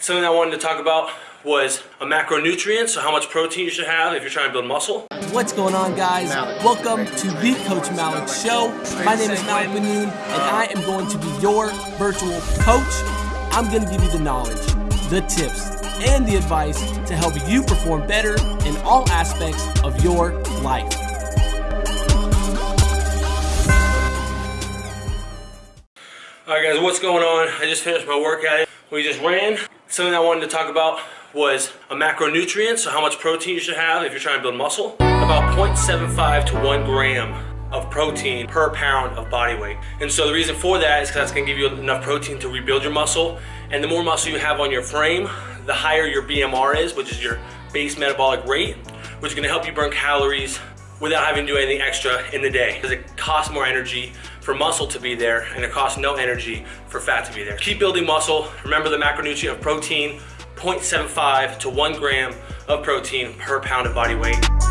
Something I wanted to talk about was a macronutrient, so how much protein you should have if you're trying to build muscle. What's going on guys? Welcome to the Coach Malik Show. My name is Malik Benoon and I am going to be your virtual coach. I'm going to give you the knowledge, the tips, and the advice to help you perform better in all aspects of your life. Alright guys, what's going on? I just finished my workout. We just ran. Something I wanted to talk about was a macronutrient, so how much protein you should have if you're trying to build muscle. About 0.75 to 1 gram of protein per pound of body weight. And so the reason for that is because that's going to give you enough protein to rebuild your muscle. And the more muscle you have on your frame, the higher your BMR is, which is your base metabolic rate, which is going to help you burn calories without having to do anything extra in the day. Because it costs more energy for muscle to be there and it costs no energy for fat to be there. Keep building muscle. Remember the macronutrient of protein, 0.75 to 1 gram of protein per pound of body weight.